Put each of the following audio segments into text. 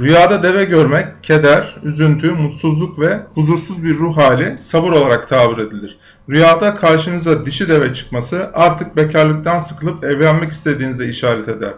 Rüyada deve görmek, keder, üzüntü, mutsuzluk ve huzursuz bir ruh hali sabır olarak tabir edilir. Rüyada karşınıza dişi deve çıkması artık bekarlıktan sıkılıp evlenmek istediğinize işaret eder.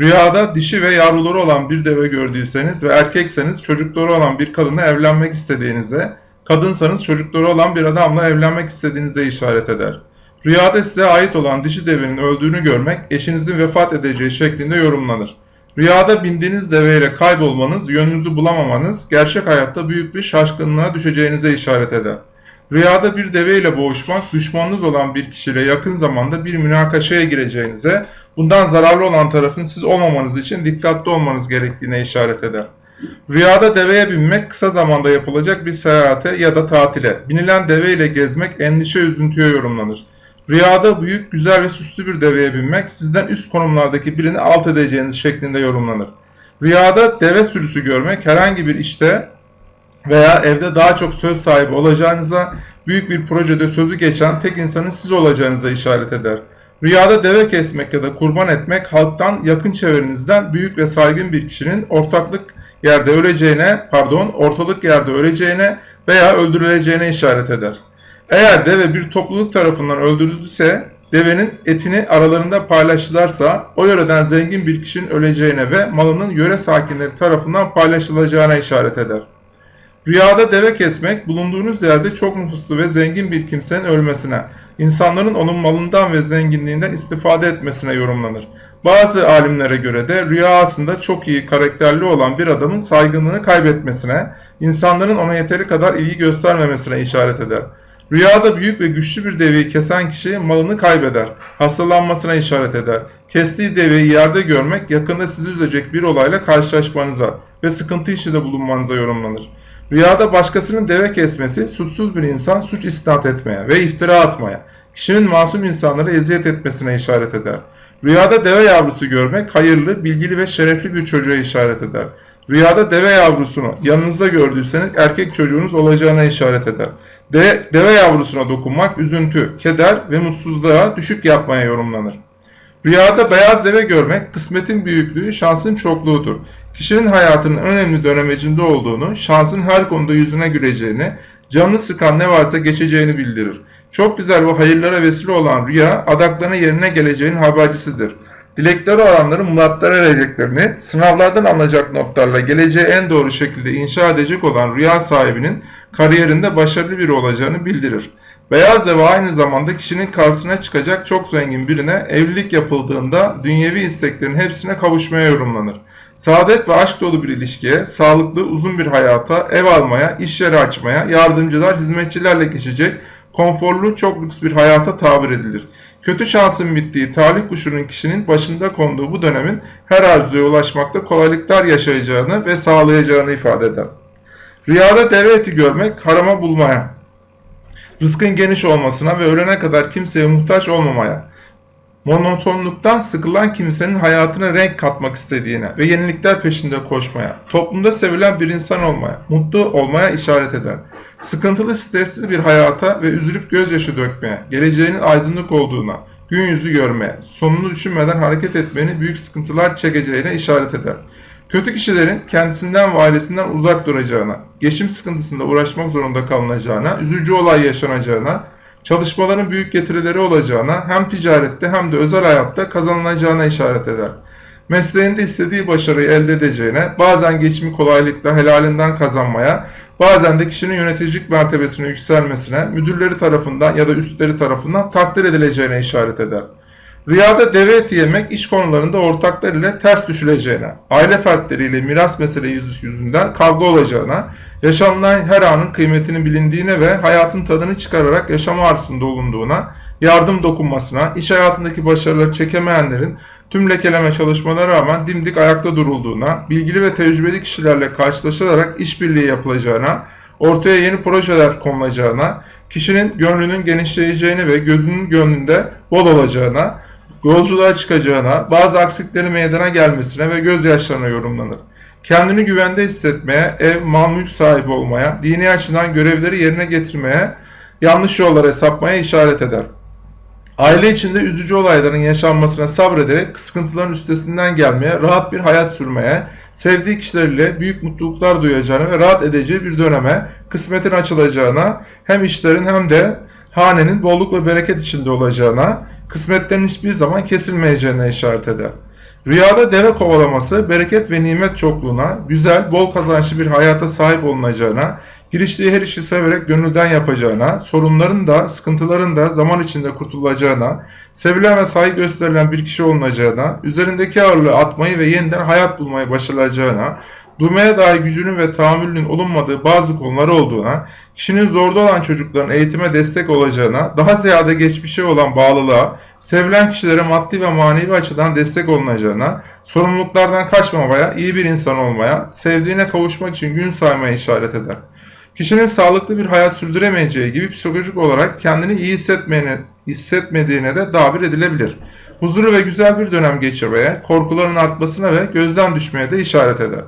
Rüyada dişi ve yavruları olan bir deve gördüyseniz ve erkekseniz çocukları olan bir kadınla evlenmek istediğinize, kadınsanız çocukları olan bir adamla evlenmek istediğinize işaret eder. Rüyada size ait olan dişi devenin öldüğünü görmek eşinizin vefat edeceği şeklinde yorumlanır. Rüyada bindiğiniz deveyle kaybolmanız, yönünüzü bulamamanız, gerçek hayatta büyük bir şaşkınlığa düşeceğinize işaret eder. Rüyada bir deveyle boğuşmak, düşmanınız olan bir kişiyle yakın zamanda bir münakaşaya gireceğinize, bundan zararlı olan tarafın siz olmamanız için dikkatli olmanız gerektiğine işaret eder. Rüyada deveye binmek kısa zamanda yapılacak bir seyahate ya da tatile, binilen deveyle gezmek endişe üzüntüye yorumlanır. Rüyada büyük, güzel ve süslü bir deveye binmek sizden üst konumlardaki birini alt edeceğiniz şeklinde yorumlanır. Rüyada deve sürüsü görmek herhangi bir işte veya evde daha çok söz sahibi olacağınıza, büyük bir projede sözü geçen tek insanın siz olacağınıza işaret eder. Rüyada deve kesmek ya da kurban etmek halktan yakın çevrenizden büyük ve saygın bir kişinin ortaklık yerde öleceğine, pardon, ortalık yerde öleceğine veya öldürüleceğine işaret eder. Eğer deve bir topluluk tarafından öldürüldüyse, devenin etini aralarında paylaştılarsa, o yöreden zengin bir kişinin öleceğine ve malının yöre sakinleri tarafından paylaşılacağına işaret eder. Rüyada deve kesmek, bulunduğunuz yerde çok nüfuslu ve zengin bir kimsenin ölmesine, insanların onun malından ve zenginliğinden istifade etmesine yorumlanır. Bazı alimlere göre de rüya aslında çok iyi karakterli olan bir adamın saygınlığını kaybetmesine, insanların ona yeteri kadar ilgi göstermemesine işaret eder. Rüyada büyük ve güçlü bir deveyi kesen kişi malını kaybeder, hastalanmasına işaret eder. Kestiği deveyi yerde görmek yakında sizi üzecek bir olayla karşılaşmanıza ve sıkıntı içinde bulunmanıza yorumlanır. Rüyada başkasının deve kesmesi suçsuz bir insan suç isnat etmeye ve iftira atmaya, kişinin masum insanlara eziyet etmesine işaret eder. Rüyada deve yavrusu görmek hayırlı, bilgili ve şerefli bir çocuğa işaret eder. Rüyada deve yavrusunu yanınızda gördüyseniz erkek çocuğunuz olacağına işaret eder. De, deve yavrusuna dokunmak üzüntü, keder ve mutsuzluğa düşük yapmaya yorumlanır. Rüyada beyaz deve görmek kısmetin büyüklüğü, şansın çokluğudur. Kişinin hayatının önemli dönemecinde olduğunu, şansın her konuda yüzüne güleceğini, canını sıkan ne varsa geçeceğini bildirir. Çok güzel ve hayırlara vesile olan rüya, adaklarına yerine geleceğinin habercisidir. Dilekleri olanların muratlara ereceklerini, sınavlardan alınacak notlarla geleceği en doğru şekilde inşa edecek olan rüya sahibinin kariyerinde başarılı biri olacağını bildirir. Beyaz deve aynı zamanda kişinin karşısına çıkacak çok zengin birine evlilik yapıldığında dünyevi isteklerin hepsine kavuşmaya yorumlanır. Saadet ve aşk dolu bir ilişkiye, sağlıklı, uzun bir hayata, ev almaya, iş yeri açmaya, yardımcılar, hizmetçilerle geçecek, konforlu, çok lüks bir hayata tabir edilir. Kötü şansın bittiği talih kuşunun kişinin başında konduğu bu dönemin her arzuya ulaşmakta kolaylıklar yaşayacağını ve sağlayacağını ifade eder. Rüyada deve eti görmek harama bulmaya, rızkın geniş olmasına ve ölene kadar kimseye muhtaç olmamaya, monotonluktan sıkılan kimsenin hayatına renk katmak istediğine ve yenilikler peşinde koşmaya, toplumda sevilen bir insan olmaya, mutlu olmaya işaret eder. Sıkıntılı, stressiz bir hayata ve üzülüp gözyaşı dökmeye, geleceğinin aydınlık olduğuna, gün yüzü görmeye, sonunu düşünmeden hareket etmenin büyük sıkıntılar çekeceğine işaret eder. Kötü kişilerin kendisinden ve ailesinden uzak duracağına, geçim sıkıntısında uğraşmak zorunda kalınacağına, üzücü olay yaşanacağına, çalışmaların büyük getirileri olacağına, hem ticarette hem de özel hayatta kazanılacağına işaret eder. Mesleğinde istediği başarıyı elde edeceğine, bazen geçimi kolaylıkla helalinden kazanmaya, bazen de kişinin yöneticilik mertebesine yükselmesine, müdürleri tarafından ya da üstleri tarafından takdir edileceğine işaret eder. Rüyada deve eti yemek iş konularında ortaklar ile ters düşüleceğine, aile fertleriyle miras meselesi yüzünden kavga olacağına, yaşanılan her anın kıymetini bilindiğine ve hayatın tadını çıkararak yaşama arzusunda olunduğuna, yardım dokunmasına, iş hayatındaki başarıları çekemeyenlerin tüm lekeleme çalışmalara rağmen dimdik ayakta durulduğuna, bilgili ve tecrübeli kişilerle karşılaşılarak işbirliği yapılacağına, ortaya yeni projeler konulacağına, kişinin gönlünün genişleyeceğine ve gözünün gönlünde bol olacağına, yolculuğa çıkacağına, bazı aksiklerin meydana gelmesine ve gözyaşlarına yorumlanır. Kendini güvende hissetmeye, ev, mal, mülk sahibi olmaya, dini açıdan görevleri yerine getirmeye, yanlış yollara sapmaya işaret eder. Aile içinde üzücü olayların yaşanmasına sabrederek sıkıntıların üstesinden gelmeye, rahat bir hayat sürmeye, sevdiği kişilerle büyük mutluluklar duyacağına ve rahat edeceği bir döneme, kısmetin açılacağına, hem işlerin hem de hanenin bolluk ve bereket içinde olacağına, kısmetlerin hiçbir zaman kesilmeyeceğine işaret eder. Rüyada deve kovalaması, bereket ve nimet çokluğuna, güzel, bol kazançlı bir hayata sahip olunacağına, giriştiği her işi severek gönülden yapacağına, sorunların da, sıkıntıların da zaman içinde kurtulacağına, sevilen ve saygı gösterilen bir kişi olunacağına, üzerindeki ağırlığı atmayı ve yeniden hayat bulmayı başaracağına, durmaya dair gücünün ve tahammülünün olunmadığı bazı konular olduğuna, kişinin zorda olan çocukların eğitime destek olacağına, daha ziyade geçmişe olan bağlılığa, sevilen kişilere maddi ve manevi açıdan destek olunacağına, sorumluluklardan kaçmamaya, iyi bir insan olmaya, sevdiğine kavuşmak için gün saymaya işaret eder. Kişinin sağlıklı bir hayat sürdüremeyeceği gibi psikolojik olarak kendini iyi hissetmediğine de dabir edilebilir. Huzurlu ve güzel bir dönem geçirmeye, korkuların artmasına ve gözden düşmeye de işaret eder.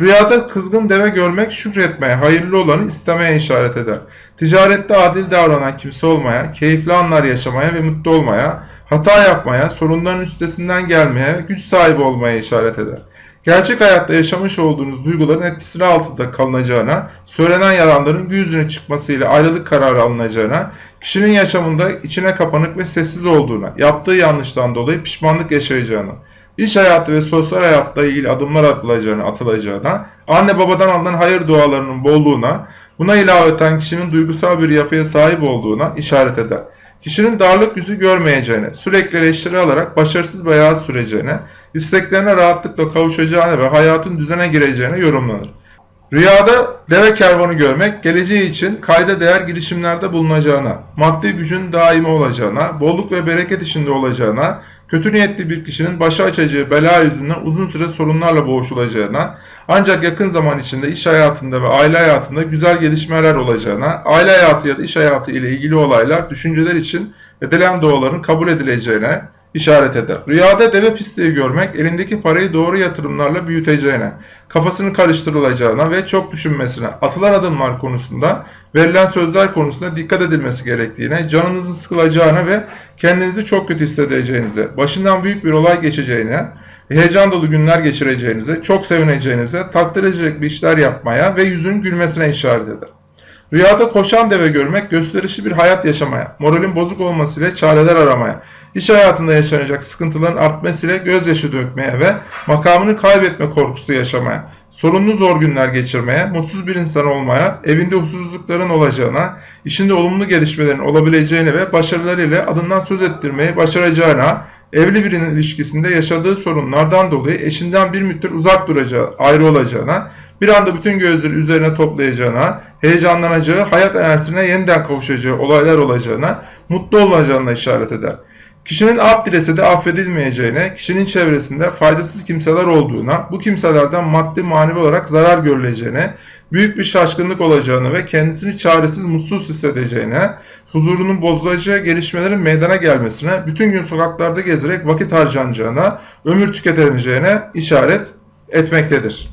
Rüyada kızgın deve görmek şükretmeye, hayırlı olanı istemeye işaret eder. Ticarette adil davranan kimse olmaya, keyifli anlar yaşamaya ve mutlu olmaya, hata yapmaya, sorunların üstesinden gelmeye, güç sahibi olmaya işaret eder. Gerçek hayatta yaşamış olduğunuz duyguların etkisine altında kalınacağına, söylenen yalanların gün yüzüne çıkmasıyla ayrılık kararı alınacağına, kişinin yaşamında içine kapanık ve sessiz olduğuna, yaptığı yanlıştan dolayı pişmanlık yaşayacağına, iş hayatı ve sosyal hayatta ilgili adımlar atılacağına, atılacağına, anne babadan alınan hayır dualarının bolluğuna, buna ilaveten kişinin duygusal bir yapıya sahip olduğuna işaret eder. Kişinin darlık yüzü görmeyeceğine, sürekli eleştiri alarak başarısız hayat süreceğine, isteklerine rahatlıkla kavuşacağına ve hayatın düzene gireceğine yorumlanır. Rüyada deve kervanı görmek, geleceği için kayda değer girişimlerde bulunacağına, maddi gücün daimi olacağına, bolluk ve bereket içinde olacağına, kötü niyetli bir kişinin başı açacağı bela yüzünden uzun süre sorunlarla boğuşulacağına, ancak yakın zaman içinde iş hayatında ve aile hayatında güzel gelişmeler olacağına, aile hayatı ya da iş hayatı ile ilgili olaylar, düşünceler için edilen duaların kabul edileceğine, işaret eder. Rüyada deve pisliği görmek elindeki parayı doğru yatırımlarla büyüteceğine, kafasını karıştırılacağına ve çok düşünmesine, atılan adımlar konusunda, verilen sözler konusunda dikkat edilmesi gerektiğine, canınızın sıkılacağına ve kendinizi çok kötü hissedeceğinize, başından büyük bir olay geçeceğine, heyecan dolu günler geçireceğinize, çok sevineceğinize, takdir edecek bir işler yapmaya ve yüzün gülmesine işaret eder. Rüyada koşan deve görmek gösterişli bir hayat yaşamaya, moralin bozuk olmasıyla çareler aramaya, iş hayatında yaşanacak sıkıntıların artmasıyla gözyaşı dökmeye ve makamını kaybetme korkusu yaşamaya, sorunlu zor günler geçirmeye, mutsuz bir insan olmaya, evinde huzursuzlukların olacağına, işinde olumlu gelişmelerin olabileceğine ve başarılarıyla adından söz ettirmeyi başaracağına, evli birinin ilişkisinde yaşadığı sorunlardan dolayı eşinden bir müddet uzak duracağı, ayrı olacağına, bir anda bütün gözleri üzerine toplayacağına, heyecanlanacağı, hayat enerjisine yeniden kavuşacağı olaylar olacağına, mutlu olacağına işaret eder. Kişinin af de affedilmeyeceğine, kişinin çevresinde faydasız kimseler olduğuna, bu kimselerden maddi manevi olarak zarar görüleceğine, büyük bir şaşkınlık olacağını ve kendisini çaresiz mutsuz hissedeceğine, huzurunun bozulacağı gelişmelerin meydana gelmesine, bütün gün sokaklarda gezerek vakit harcanacağına, ömür tüketileceğine işaret etmektedir.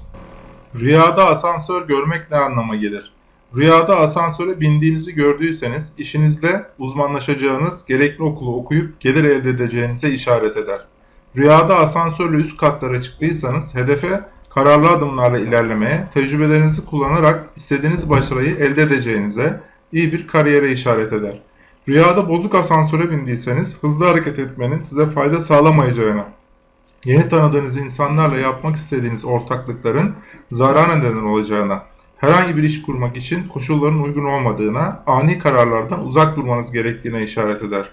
Rüyada asansör görmek ne anlama gelir? Rüyada asansöre bindiğinizi gördüyseniz işinizde uzmanlaşacağınız, gerekli okulu okuyup gelir elde edeceğinize işaret eder. Rüyada asansörle üst katlara çıktıysanız hedefe kararlı adımlarla ilerlemeye, tecrübelerinizi kullanarak istediğiniz başarıyı elde edeceğinize, iyi bir kariyere işaret eder. Rüyada bozuk asansöre bindiyseniz hızlı hareket etmenin size fayda sağlamayacağına, yeni tanıdığınız insanlarla yapmak istediğiniz ortaklıkların zarara neden olacağına, herhangi bir iş kurmak için koşulların uygun olmadığına, ani kararlardan uzak durmanız gerektiğine işaret eder.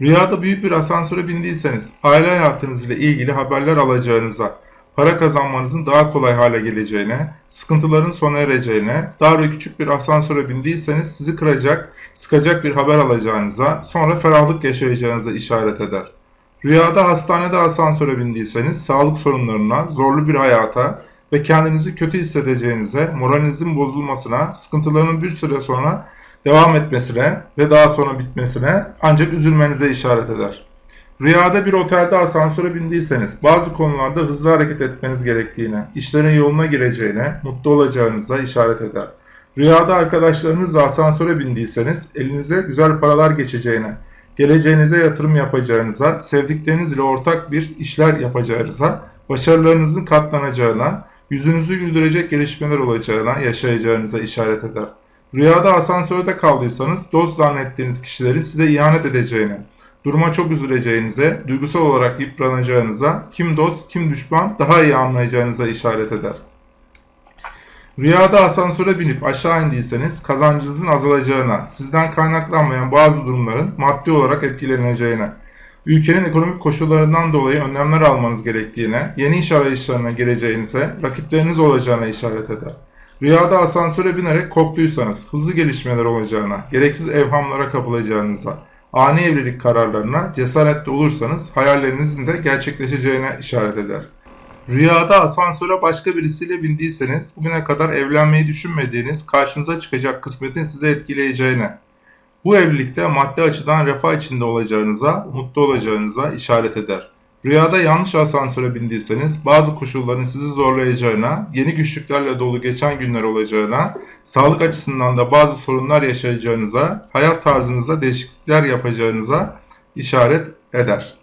Rüyada büyük bir asansöre bindiyseniz, aile hayatınız ile ilgili haberler alacağınıza, para kazanmanızın daha kolay hale geleceğine, sıkıntıların sona ereceğine, dar ve küçük bir asansöre bindiyseniz sizi kıracak, sıkacak bir haber alacağınıza, sonra ferahlık yaşayacağınıza işaret eder. Rüyada hastanede asansöre bindiyseniz sağlık sorunlarına, zorlu bir hayata, ve kendinizi kötü hissedeceğinize, moralinizin bozulmasına, sıkıntıların bir süre sonra devam etmesine ve daha sonra bitmesine ancak üzülmenize işaret eder. Rüyada bir otelde asansöre bindiyseniz bazı konularda hızlı hareket etmeniz gerektiğine, işlerin yoluna gireceğine, mutlu olacağınıza işaret eder. Rüyada arkadaşlarınızla asansöre bindiyseniz elinize güzel paralar geçeceğine, geleceğinize yatırım yapacağınıza, sevdikleriniz ile ortak bir işler yapacağınıza, başarılarınızın katlanacağına, yüzünüzü güldürecek gelişmeler olacağına, yaşayacağınıza işaret eder. Rüyada asansörde kaldıysanız dost zannettiğiniz kişilerin size ihanet edeceğine, duruma çok üzüleceğinize, duygusal olarak yıpranacağınıza, kim dost kim düşman daha iyi anlayacağınıza işaret eder. Rüyada asansöre binip aşağı indiyseniz kazancınızın azalacağına, sizden kaynaklanmayan bazı durumların maddi olarak etkileneceğine, ülkenin ekonomik koşullarından dolayı önlemler almanız gerektiğine, yeni iş arayışlarına gireceğinize, rakipleriniz olacağına işaret eder. Rüyada asansöre binerek korktuysanız hızlı gelişmeler olacağına, gereksiz evhamlara kapılacağınıza, ani evlilik kararlarına cesaretli olursanız hayallerinizin de gerçekleşeceğine işaret eder. Rüyada asansöre başka birisiyle bindiyseniz bugüne kadar evlenmeyi düşünmediğiniz karşınıza çıkacak kısmetin size etkileyeceğine, bu evlilikte maddi açıdan refah içinde olacağınıza, mutlu olacağınıza işaret eder. Rüyada yanlış asansöre bindiyseniz bazı koşulların sizi zorlayacağına, yeni güçlüklerle dolu geçen günler olacağına, sağlık açısından da bazı sorunlar yaşayacağınıza, hayat tarzınızda değişiklikler yapacağınıza işaret eder.